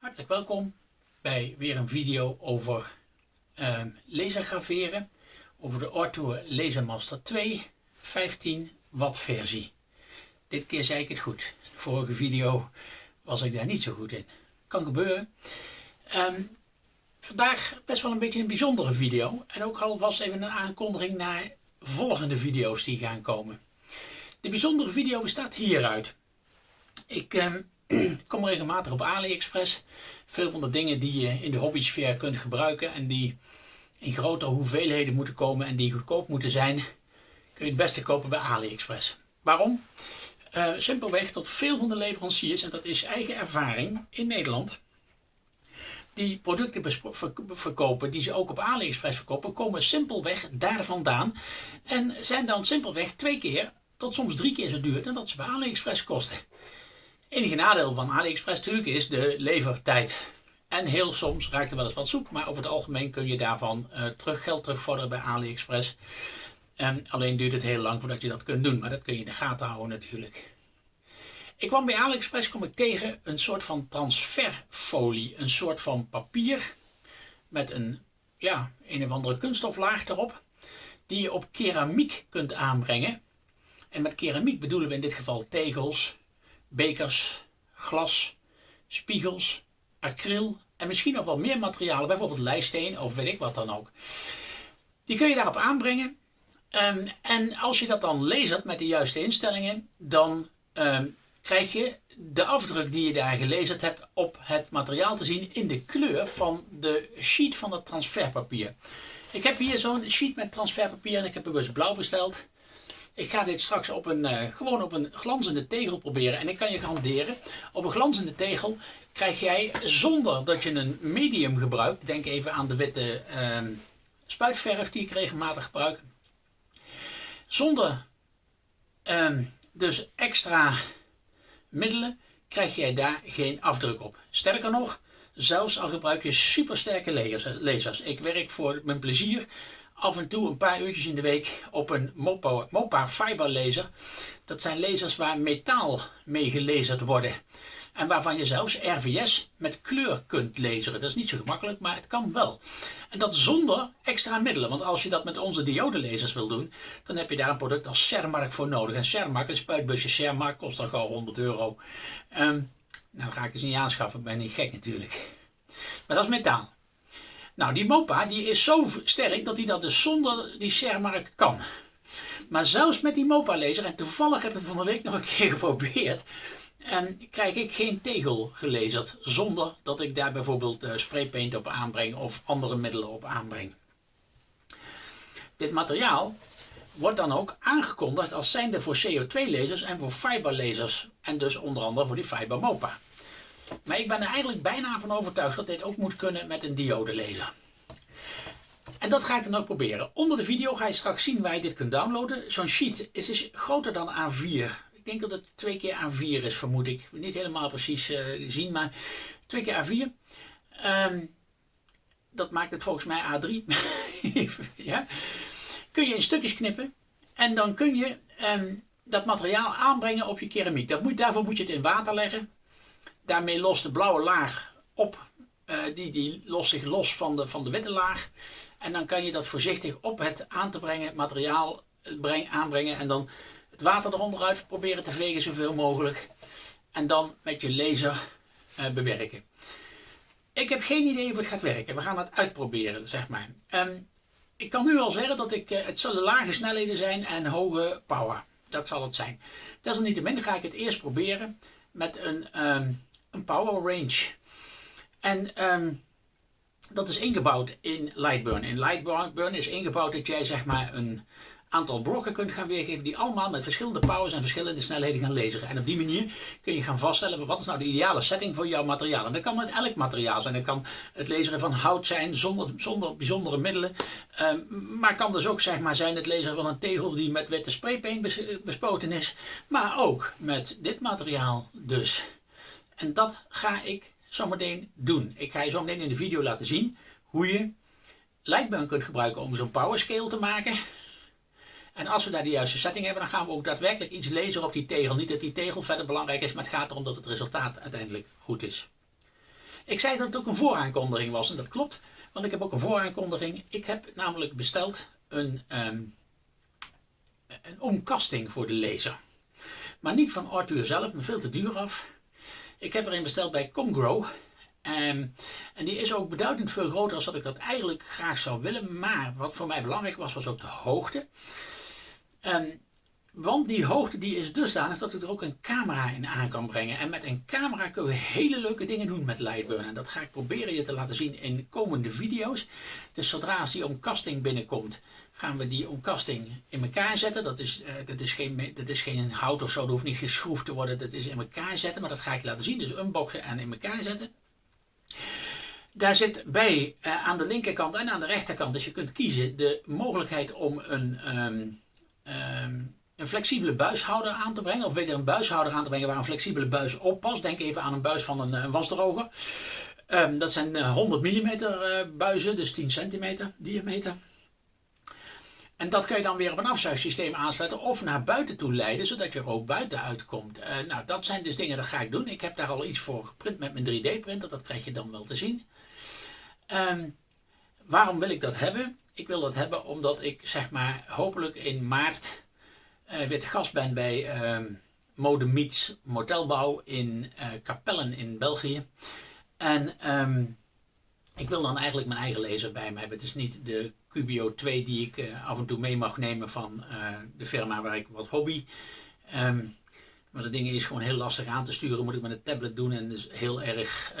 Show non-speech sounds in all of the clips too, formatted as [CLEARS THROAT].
Hartelijk welkom bij weer een video over uh, lasergraveren. Over de Orto Lasermaster 2 15 watt versie. Dit keer zei ik het goed. De vorige video was ik daar niet zo goed in. Kan gebeuren. Um, vandaag best wel een beetje een bijzondere video. En ook alvast even een aankondiging naar volgende video's die gaan komen. De bijzondere video bestaat hieruit. Ik... Um, ik [CLEARS THROAT] kom regelmatig op AliExpress. Veel van de dingen die je in de hobbysfeer kunt gebruiken en die in grotere hoeveelheden moeten komen en die goedkoop moeten zijn, kun je het beste kopen bij AliExpress. Waarom? Uh, simpelweg tot veel van de leveranciers, en dat is eigen ervaring in Nederland, die producten verkopen die ze ook op AliExpress verkopen, komen simpelweg daar vandaan en zijn dan simpelweg twee keer tot soms drie keer zo duur dan dat ze bij AliExpress kosten. Enige nadeel van AliExpress natuurlijk is de levertijd. En heel soms raakt er wel eens wat zoek, maar over het algemeen kun je daarvan uh, geld terugvorderen bij AliExpress. En alleen duurt het heel lang voordat je dat kunt doen, maar dat kun je in de gaten houden natuurlijk. Ik kwam bij AliExpress kom ik tegen een soort van transferfolie, een soort van papier met een, ja, een of andere kunststoflaag erop, die je op keramiek kunt aanbrengen. En met keramiek bedoelen we in dit geval tegels, bekers, glas, spiegels, acryl en misschien nog wel meer materialen, bijvoorbeeld lijsteen of weet ik wat dan ook. Die kun je daarop aanbrengen. Um, en als je dat dan lasert met de juiste instellingen, dan um, krijg je de afdruk die je daar gelezerd hebt op het materiaal te zien in de kleur van de sheet van het transferpapier. Ik heb hier zo'n sheet met transferpapier en ik heb bewust blauw besteld. Ik ga dit straks op een, uh, gewoon op een glanzende tegel proberen. En ik kan je garanderen, op een glanzende tegel krijg jij zonder dat je een medium gebruikt. Denk even aan de witte uh, spuitverf die ik regelmatig gebruik. Zonder uh, dus extra middelen krijg jij daar geen afdruk op. Sterker nog, zelfs al gebruik je supersterke lasers. Ik werk voor mijn plezier af en toe een paar uurtjes in de week op een Mopa, Mopa Fiber laser. Dat zijn lasers waar metaal mee gelezerd worden. En waarvan je zelfs RVS met kleur kunt laseren. Dat is niet zo gemakkelijk, maar het kan wel. En dat zonder extra middelen. Want als je dat met onze diodelasers wil doen, dan heb je daar een product als Sermark voor nodig. En Sermark, een spuitbusje Sermark, kost dan gauw 100 euro. Um, nou ga ik eens niet aanschaffen, ben niet gek natuurlijk. Maar dat is metaal. Nou, die Mopa die is zo sterk dat hij dat dus zonder die Shermark kan. Maar zelfs met die Mopa laser, en toevallig heb ik van de week nog een keer [LAUGHS] geprobeerd, en krijg ik geen tegel gelezerd zonder dat ik daar bijvoorbeeld uh, spraypaint op aanbreng of andere middelen op aanbreng. Dit materiaal wordt dan ook aangekondigd als zijnde voor CO2-lasers en voor fiberlasers en dus onder andere voor die Fiber Mopa. Maar ik ben er eigenlijk bijna van overtuigd dat dit ook moet kunnen met een diode laser. En dat ga ik dan ook proberen. Onder de video ga je straks zien waar je dit kunt downloaden. Zo'n sheet is dus groter dan A4. Ik denk dat het twee keer A4 is, vermoed ik. Niet helemaal precies uh, zien, maar twee keer A4. Um, ehm, dat maakt het volgens mij A3. [LAUGHS] ja. Kun je in stukjes knippen. En dan kun je um, dat materiaal aanbrengen op je keramiek. Dat moet, daarvoor moet je het in water leggen. Daarmee lost de blauwe laag op. Uh, die, die lost zich los van de, van de witte laag. En dan kan je dat voorzichtig op het aan te brengen materiaal eh, breng, aanbrengen. En dan het water eronder uit proberen te vegen zoveel mogelijk. En dan met je laser uh, bewerken. Ik heb geen idee of het gaat werken. We gaan het uitproberen, zeg maar. Um, ik kan nu al zeggen dat ik, het zullen lage snelheden zijn en hoge power. Dat zal het zijn. Desalniettemin ga ik het eerst proberen met een um, een power range. En um, dat is ingebouwd in Lightburn. In Lightburn is ingebouwd dat jij zeg maar een aantal blokken kunt gaan weergeven die allemaal met verschillende powers en verschillende snelheden gaan lezen. En op die manier kun je gaan vaststellen wat is nou de ideale setting voor jouw materiaal. En dat kan met elk materiaal zijn. Dat kan het lezen van hout zijn zonder, zonder bijzondere middelen. Um, maar kan dus ook zeg maar, zijn het lezen van een tegel die met witte spraypaint bespoten is. Maar ook met dit materiaal dus. En dat ga ik zometeen doen. Ik ga je zo meteen in de video laten zien hoe je Lightburn kunt gebruiken om zo'n power scale te maken. En als we daar de juiste setting hebben, dan gaan we ook daadwerkelijk iets lezen op die tegel. Niet dat die tegel verder belangrijk is, maar het gaat erom dat het resultaat uiteindelijk goed is. Ik zei dat het ook een vooraankondiging was en dat klopt, want ik heb ook een vooraankondiging. Ik heb namelijk besteld een, um, een omkasting voor de laser. Maar niet van Arthur zelf, maar veel te duur af. Ik heb er een besteld bij Comgrow. Um, en die is ook beduidend veel groter dan dat ik dat eigenlijk graag zou willen. Maar wat voor mij belangrijk was, was ook de hoogte. Um, want die hoogte die is dusdanig dat ik er ook een camera in aan kan brengen. En met een camera kunnen we hele leuke dingen doen met Lightburn. En dat ga ik proberen je te laten zien in komende video's. Dus zodra als die omkasting binnenkomt, gaan we die omkasting in elkaar zetten. Dat is, uh, dat is, geen, dat is geen hout of zo, dat hoeft niet geschroefd te worden. Dat is in elkaar zetten, maar dat ga ik je laten zien. Dus unboxen en in elkaar zetten. Daar zit bij uh, aan de linkerkant en aan de rechterkant, dus je kunt kiezen, de mogelijkheid om een... Um, um, een flexibele buishouder aan te brengen. Of beter een buishouder aan te brengen waar een flexibele buis op past. Denk even aan een buis van een, een wasdroger. Um, dat zijn 100 mm uh, buizen, dus 10 centimeter diameter. En dat kan je dan weer op een afzuigsysteem aansluiten of naar buiten toe leiden, zodat je er ook buiten uitkomt. Uh, nou, dat zijn dus dingen, dat ga ik doen. Ik heb daar al iets voor geprint met mijn 3D-printer, dat krijg je dan wel te zien. Um, waarom wil ik dat hebben? Ik wil dat hebben omdat ik zeg maar hopelijk in maart uh, weer te gast ben bij uh, Mode Meets Motelbouw in uh, Capellen in België. En um, ik wil dan eigenlijk mijn eigen laser bij me hebben. Het is niet de Cubio 2 die ik uh, af en toe mee mag nemen van de firma waar ik wat hobby. Um, maar dat ding is gewoon heel lastig aan te sturen. Moet ik met een tablet doen en dus heel erg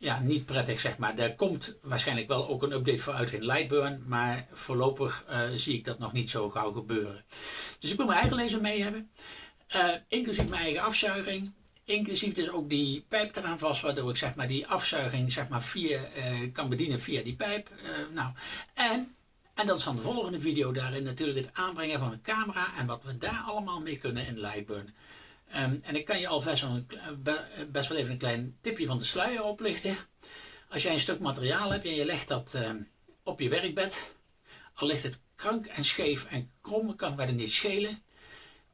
ja, niet prettig zeg maar. Er komt waarschijnlijk wel ook een update voor uit in Lightburn, maar voorlopig uh, zie ik dat nog niet zo gauw gebeuren. Dus ik wil mijn eigen laser mee hebben, inclusief mijn eigen afzuiging. Inclusief dus ook die pijp eraan vast, waardoor ik zeg maar die afzuiging zeg maar via, uh, kan bedienen via die pijp. nou, en, en dat is dan de volgende video daarin natuurlijk het aanbrengen van een camera en wat we daar allemaal mee kunnen in Lightburn. Um, en ik kan je alvast een, best wel even een klein tipje van de sluier oplichten. Als jij een stuk materiaal hebt en je legt dat um, op je werkbed, al ligt het krank en scheef en krom, kan verder niet schelen.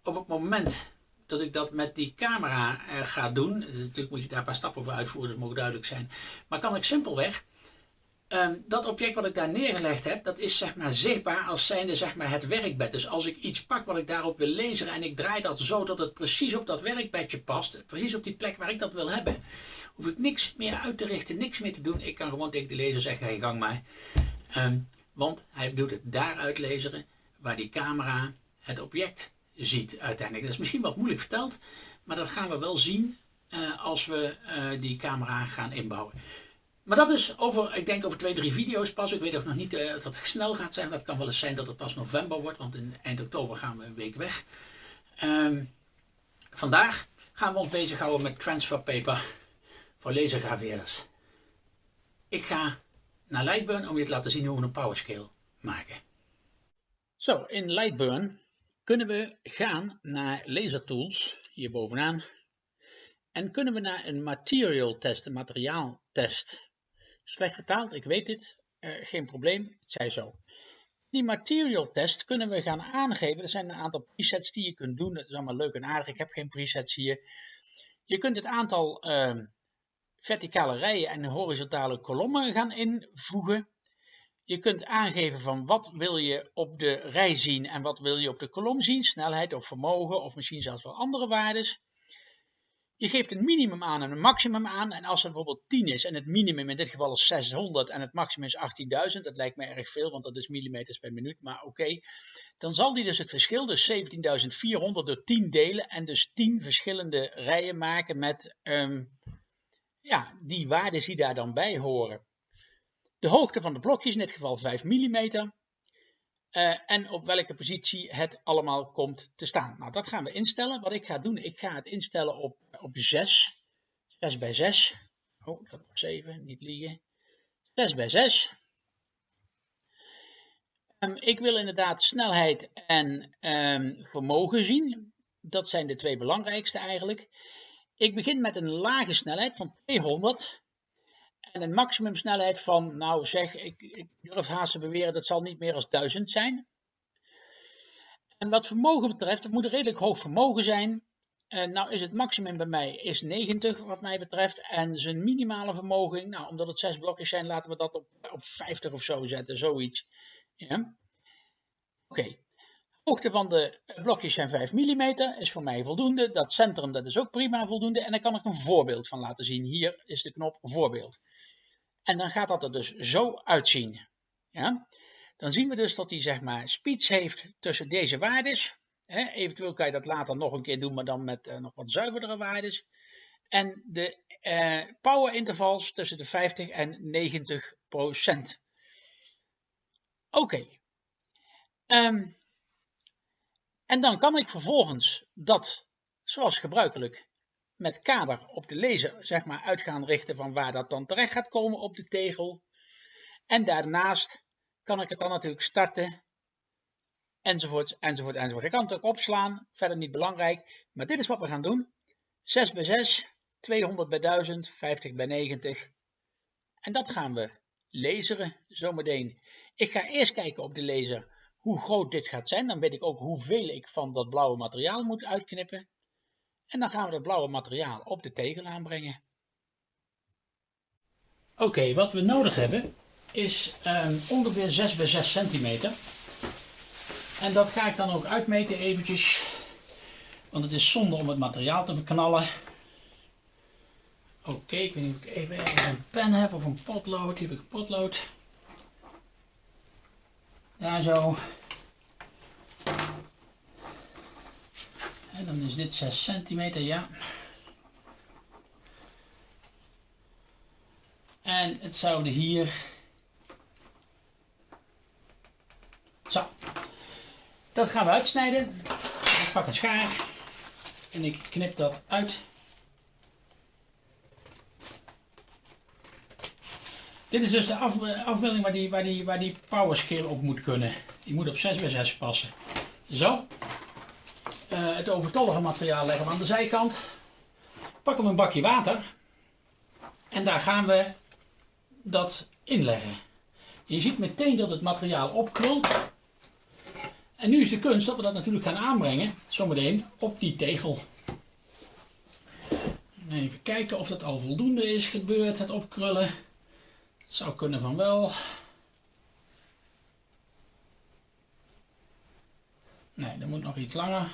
Op het moment dat ik dat met die camera uh, ga doen, dus natuurlijk moet je daar een paar stappen voor uitvoeren, dat moet duidelijk zijn, maar kan ik simpelweg Um, dat object wat ik daar neergelegd heb, dat is zeg maar zichtbaar als zijnde zeg maar het werkbed. Dus als ik iets pak wat ik daarop wil lezen en ik draai dat zo dat het precies op dat werkbedje past, precies op die plek waar ik dat wil hebben, hoef ik niks meer uit te richten, niks meer te doen. Ik kan gewoon tegen de lezer zeggen, hey, gang maar. Um, want hij doet het daaruit lezen waar die camera het object ziet uiteindelijk. Dat is misschien wat moeilijk verteld, maar dat gaan we wel zien uh, als we uh, die camera gaan inbouwen. Maar dat is over, ik denk over twee, drie video's pas. Ik weet ook nog niet uh, dat het snel gaat zijn. Dat kan wel eens zijn dat het pas november wordt, want in eind oktober gaan we een week weg. Um, vandaag gaan we ons bezighouden met transfer paper voor lasergraveerders. Ik ga naar Lightburn om je te laten zien hoe we een powerscale maken. Zo, in Lightburn kunnen we gaan naar Laser Tools, hier bovenaan. En kunnen we naar een material test, een materiaaltest. Slecht vertaald, ik weet het, uh, geen probleem, het zij zo. Die material test kunnen we gaan aangeven. Er zijn een aantal presets die je kunt doen. Dat is allemaal leuk en aardig. Ik heb geen presets hier. Je kunt het aantal uh, verticale rijen en horizontale kolommen gaan invoegen. Je kunt aangeven van wat wil je op de rij zien en wat wil je op de kolom zien. Snelheid of vermogen of misschien zelfs wel andere waarden. Je geeft een minimum aan en een maximum aan. En als er bijvoorbeeld 10 is en het minimum in dit geval is 600 en het maximum is 18.000, dat lijkt me erg veel, want dat is millimeters per minuut, maar oké. dan zal die dus het verschil, dus 17.400 door 10 delen en dus 10 verschillende rijen maken met um, ja, die waarden die daar dan bij horen. De hoogte van de blokjes, in dit geval 5 mm. Uh, en op welke positie het allemaal komt te staan. Nou, dat gaan we instellen. Wat ik ga doen, ik ga het instellen op, op 6. 6 bij 6. Oh, dat was 7, niet liegen. 6 bij 6. Um, ehm, ik wil inderdaad snelheid en um, vermogen zien. Dat zijn de twee belangrijkste eigenlijk. Ik begin met een lage snelheid van 200 en een maximumsnelheid van, nou zeg, ik, ik durf haast te beweren, dat zal niet meer als 1000 zijn. En wat vermogen betreft, het moet een redelijk hoog vermogen zijn. Nou is het maximum bij mij is 90 wat mij betreft. En zijn minimale vermogen, nou omdat het zes blokjes zijn, laten we dat op, op 50 of zo zetten, zoiets. Ja. Oké. Hoogte van de blokjes zijn 5 mm, is voor mij voldoende. Dat centrum dat is ook prima voldoende. En daar kan ik een voorbeeld van laten zien. Hier is de knop voorbeeld. En dan gaat dat er dus zo uitzien. Ja? Dan zien we dus dat hij zeg maar speeds heeft tussen deze waardes. Hè? Eventueel kan je dat later nog een keer doen, maar dan met uh, nog wat zuiverdere waardes. En de uh, power intervals tussen de 50 en 90 procent. Oké. Um, en dan kan ik vervolgens dat, zoals gebruikelijk, met kader op de lezer zeg maar, uit gaan richten van waar dat dan terecht gaat komen op de tegel. En daarnaast kan ik het dan natuurlijk starten, enzovoort, enzovoort, enzovoort. Ik kan het ook opslaan, verder niet belangrijk, maar dit is wat we gaan doen. 6 bij 6, 200 bij 1000, 50 bij 90. En dat gaan we laseren zometeen. Ik ga eerst kijken op de laser hoe groot dit gaat zijn. Dan weet ik ook hoeveel ik van dat blauwe materiaal moet uitknippen. En dan gaan we dat blauwe materiaal op de tegel aanbrengen. Oké, wat we nodig hebben is um, ongeveer 6 bij 6 centimeter. En dat ga ik dan ook uitmeten eventjes. Want het is zonde om het materiaal te verknallen. Oké, ik weet niet of ik even een pen heb of een potlood. Hier heb ik een potlood. Daar zo. En dan is dit 6 centimeter, ja. En het zouden hier... Zo. Dat gaan we uitsnijden. Ik pak een schaar. En ik knip dat uit. Dit is dus de afbeelding waar die, waar, die, waar die power op moet kunnen. Die moet op 6 bij 6 passen. Zo. Uh, het overtollige materiaal leggen we aan de zijkant. Pakken we een bakje water. En daar gaan we dat inleggen. Je ziet meteen dat het materiaal opkrult. En nu is de kunst dat we dat natuurlijk gaan aanbrengen, zometeen, op die tegel. Even kijken of dat al voldoende is gebeurd, het opkrullen. Het zou kunnen van wel. Nee, dat moet nog iets langer.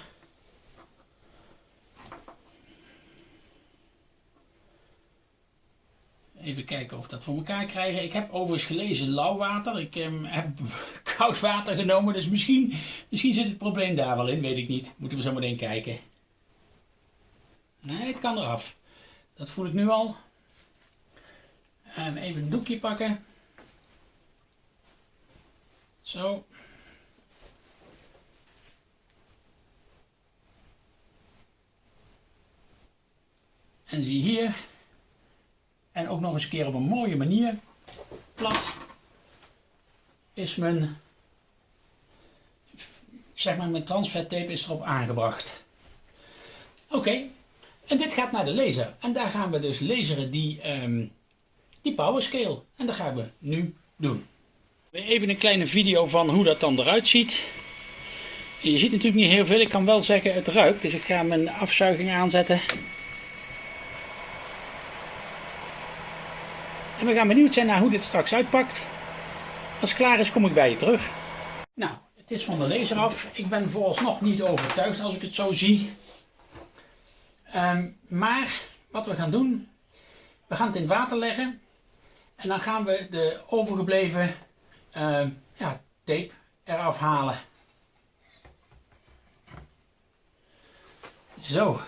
Even kijken of we dat voor elkaar krijgen. Ik heb overigens gelezen lauw water. Ik um, heb [LAUGHS] koud water genomen. Dus misschien, misschien zit het probleem daar wel in. Weet ik niet. Moeten we zo meteen kijken. Nee, het kan eraf. Dat voel ik nu al. En even een doekje pakken. Zo. En zie hier. En ook nog eens een keer op een mooie manier. Plat. Is mijn, zeg maar, mijn transfertape is erop aangebracht. Oké. En dit gaat naar de laser. En daar gaan we dus laseren die, um, die power. En dat gaan we nu doen. Even een kleine video van hoe dat dan eruit ziet. Je ziet natuurlijk niet heel veel. Ik kan wel zeggen het ruikt. Dus ik ga mijn afzuiging aanzetten. En we gaan benieuwd zijn naar hoe dit straks uitpakt. Als het klaar is kom ik bij je terug. Nou, het is van de laser af. Ik ben vooralsnog niet overtuigd als ik het zo zie. Ehm, maar wat we gaan doen, we gaan het in water leggen. En dan gaan we de overgebleven uh, ja, tape eraf halen. Zo.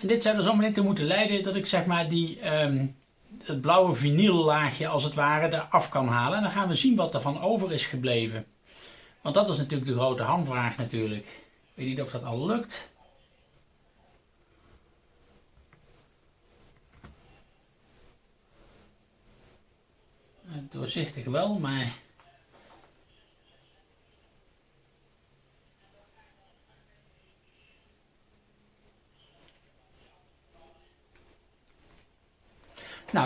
En dit zou er zometeen toe moeten leiden dat ik zeg maar die, het blauwe vinyllaagje als het ware eraf kan halen. En dan gaan we zien wat er van over is gebleven. Want dat is natuurlijk de grote hamvraag natuurlijk. Ik weet niet of dat al lukt. Doorzichtig wel, maar...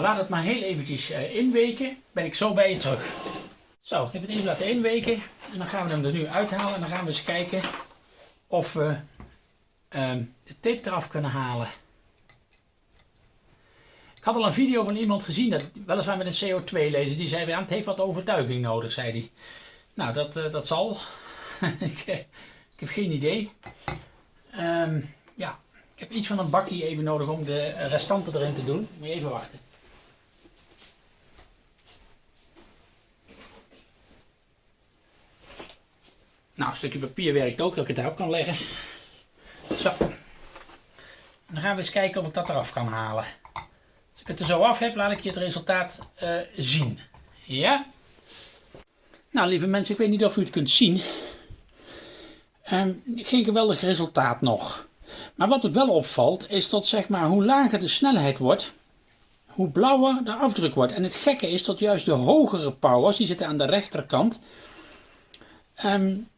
laat het maar heel eventjes uh, inweken. Ben ik zo bij je terug. Zo, ik heb het even laten inweken en dan gaan we hem er nu uithalen en dan gaan we eens kijken of we ehm, de tape eraf kunnen halen. Ik had al een video van iemand gezien, dat, weliswaar met een CO2 laser, die zei, ja, het heeft wat overtuiging nodig, zei hij. Nou, dat, uh, dat zal. [LAUGHS] ik, eh, ik, heb geen idee. Um, ja, ik heb iets van een bakje even nodig om de restanten erin te doen. Moet je even wachten. Nou, een stukje papier werkt ook, dat ik het daarop kan leggen. Zo. dan gaan we eens kijken of ik dat eraf kan halen. Als ik het er zo af heb, laat ik je het resultaat uh, zien. Ja? Nou, lieve mensen, ik weet niet of u het kunt zien. Um, geen geweldig resultaat nog. Maar wat het wel opvalt, is dat zeg maar, hoe lager de snelheid wordt, hoe blauwer de afdruk wordt. En het gekke is dat juist de hogere powers, die zitten aan de rechterkant, um,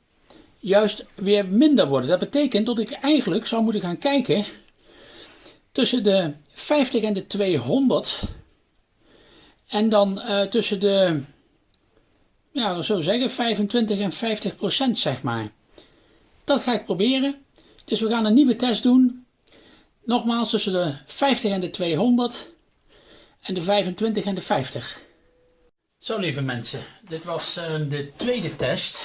juist weer minder worden. Dat betekent dat ik eigenlijk zou moeten gaan kijken tussen de 50 en de 200 en dan uh, tussen de, ja, dat zeggen, 25 en 50 procent, zeg maar. Dat ga ik proberen. Dus we gaan een nieuwe test doen. Nogmaals tussen de 50 en de 200 en de 25 en de 50. Zo lieve mensen, dit was uh, de tweede test.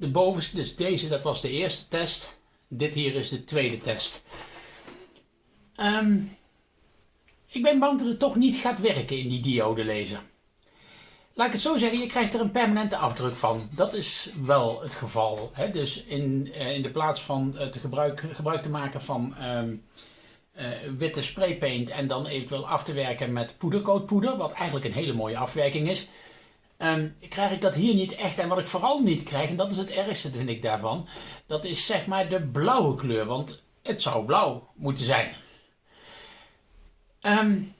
De bovenste, dus deze, dat was de eerste test. Dit hier is de tweede test. Um, ik ben bang dat het toch niet gaat werken in die diode laser. Laat ik het zo zeggen, je krijgt er een permanente afdruk van. Dat is wel het geval. Hè? Dus in, uh, in de plaats van te gebruik, gebruik te maken van um, uh, witte spraypaint en dan eventueel af te werken met poedercoatpoeder, wat eigenlijk een hele mooie afwerking is, um, krijg ik dat hier niet echt. En wat ik vooral niet krijg, en dat is het ergste vind ik daarvan, dat is zeg maar de blauwe kleur. Want het zou blauw moeten zijn. Um,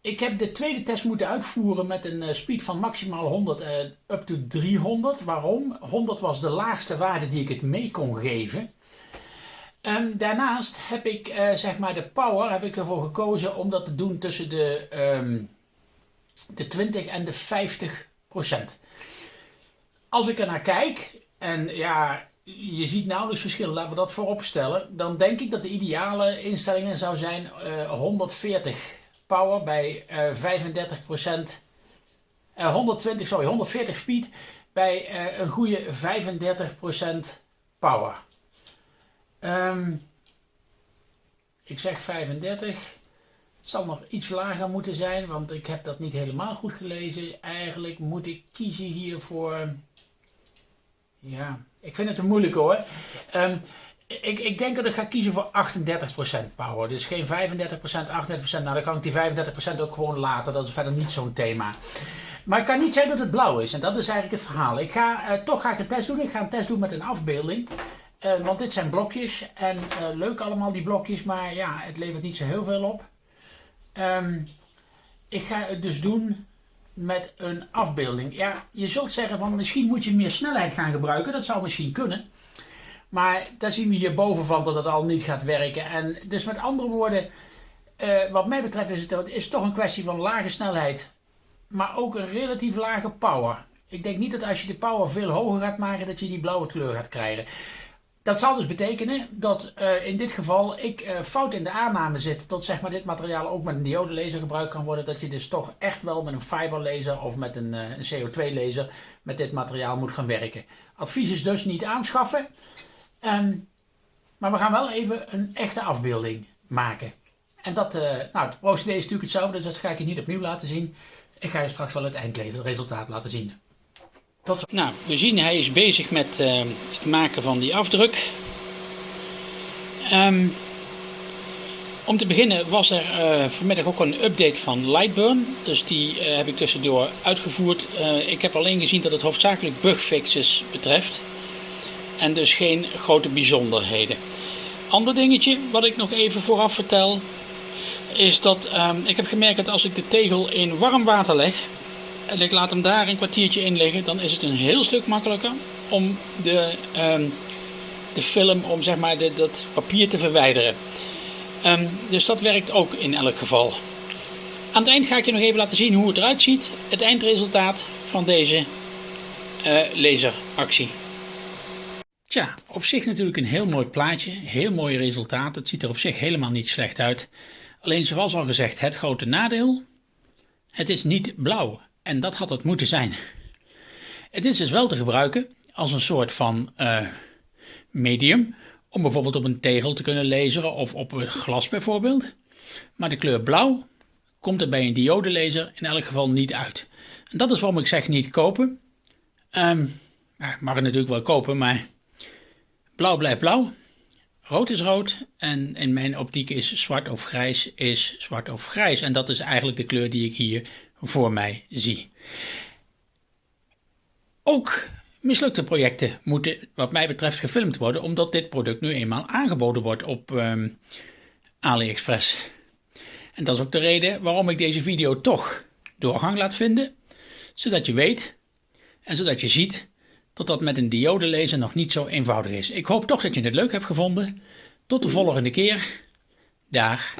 ik heb de tweede test moeten uitvoeren met een uh, speed van maximaal 100 uh, up to 300. Waarom? 100 was de laagste waarde die ik het mee kon geven. Um, daarnaast heb ik uh, zeg maar de power heb ik ervoor gekozen om dat te doen tussen de, de 20 en de 50 procent. Als ik er naar kijk en ja, je ziet nauwelijks verschil, laten we dat voorop stellen. Dan denk ik dat de ideale instellingen zou zijn 140 power bij uh, 35%, uh, 120, sorry, 140 speed bij uh, een goede 35% power. Um, ik zeg 35. Het zal nog iets lager moeten zijn, want ik heb dat niet helemaal goed gelezen. Eigenlijk moet ik kiezen hier voor... Ja, ik vind het te moeilijk hoor. Um, ik, ik denk dat ik ga kiezen voor 38% power. Dus geen 35%, 38%. Nou, dan kan ik die 35% ook gewoon laten. Dat is verder niet zo'n thema. Maar ik kan niet zeggen dat het blauw is. En dat is eigenlijk het verhaal. Ik ga, uh, toch ga ik een test doen. Ik ga een test doen met een afbeelding. Uh, want dit zijn blokjes. En uh, leuk allemaal die blokjes. Maar ja, het levert niet zo heel veel op. Um, ik ga het dus doen met een afbeelding. Ja, je zult zeggen van misschien moet je meer snelheid gaan gebruiken. Dat zou misschien kunnen. Maar daar zien we hierboven van dat het al niet gaat werken. En dus met andere woorden, uh, wat mij betreft is het, is toch een kwestie van lage snelheid. Maar ook een relatief lage power. Ik denk niet dat als je de power veel hoger gaat maken, dat je die blauwe kleur gaat krijgen. Dat zal dus betekenen dat uh, in dit geval ik uh, fout in de aanname zit dat zeg maar, dit materiaal ook met een diode laser gebruikt kan worden. Dat je dus toch echt wel met een fiber laser of met een, uh, een CO2 laser met dit materiaal moet gaan werken. Advies is dus niet aanschaffen. Um, maar we gaan wel even een echte afbeelding maken. En dat, nou, het procedé is natuurlijk hetzelfde, dus dat ga ik je niet opnieuw laten zien. Ik ga je straks wel het eindresultaat laten zien. Nou, we zien hij is bezig met uh, het maken van die afdruk. Um, om te beginnen was er uh, vanmiddag ook een update van Lightburn. Dus die uh, heb ik tussendoor uitgevoerd. Ik heb alleen gezien dat het hoofdzakelijk bugfixes betreft en dus geen grote bijzonderheden. Ander dingetje wat ik nog even vooraf vertel is dat um, ik heb gemerkt dat als ik de tegel in warm water leg en ik laat hem daar een kwartiertje in liggen, dan is het een heel stuk makkelijker om de, um, de film, om zeg maar dat papier te verwijderen. Um, dus dat werkt ook in elk geval. Aan het eind ga ik je nog even laten zien hoe het eruit ziet, het eindresultaat van deze uh, laseractie. Tja, op zich natuurlijk een heel mooi plaatje, heel mooi resultaat. Het ziet er op zich helemaal niet slecht uit. Alleen zoals al gezegd, het grote nadeel, het is niet blauw. En dat had het moeten zijn. Het is dus wel te gebruiken als een soort van uh, medium. Om bijvoorbeeld op een tegel te kunnen lezen of op een glas bijvoorbeeld. Maar de kleur blauw komt er bij een diodelaser in elk geval niet uit. En dat is waarom ik zeg niet kopen. Um, ja, mag het natuurlijk wel kopen, maar blauw blijft blauw. Rood is rood en in mijn optiek is zwart of grijs is zwart of grijs. En dat is eigenlijk de kleur die ik hier voor mij zie. Ook mislukte projecten moeten wat mij betreft gefilmd worden, omdat dit product nu eenmaal aangeboden wordt op um, AliExpress. En dat is ook de reden waarom ik deze video toch doorgang laat vinden, zodat je weet en zodat je ziet dat dat met een diode lezen nog niet zo eenvoudig is. Ik hoop toch dat je het leuk hebt gevonden. Tot de volgende keer. Dag.